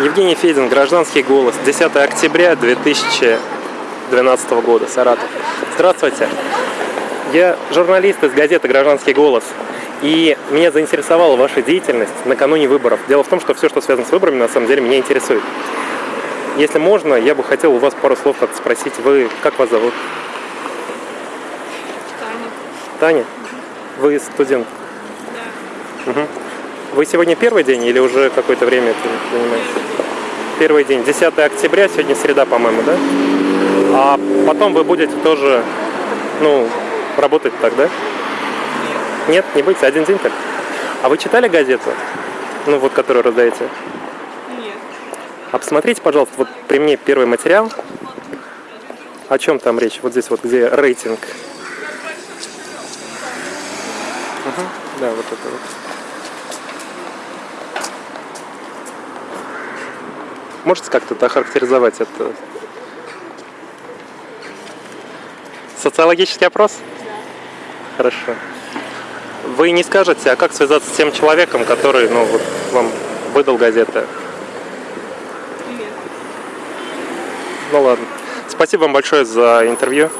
Евгений Федин, «Гражданский голос», 10 октября 2012 года, Саратов. Здравствуйте. Я журналист из газеты «Гражданский голос». И меня заинтересовала ваша деятельность накануне выборов. Дело в том, что все, что связано с выборами, на самом деле меня интересует. Если можно, я бы хотел у вас пару слов как спросить. Вы, как вас зовут? Таня. Таня? Вы студент? Да. Мгм. Вы сегодня первый день или уже какое-то время этим занимаетесь? Первый день. 10 октября, сегодня среда, по-моему, да? А потом вы будете тоже, ну, работать так, да? Нет, не будете, один день так. А вы читали газету? Ну, вот, которую раздаете? Нет. А посмотрите, пожалуйста, вот при мне первый материал. О чем там речь? Вот здесь вот, где рейтинг. Мгм. Да, вот это вот. Можете как-то это охарактеризовать это? Социологический опрос? Хорошо. Вы не скажете, а как связаться с тем человеком, который, ну, вот вам выдал газеты? Нет. Ну ладно. Спасибо вам большое за интервью.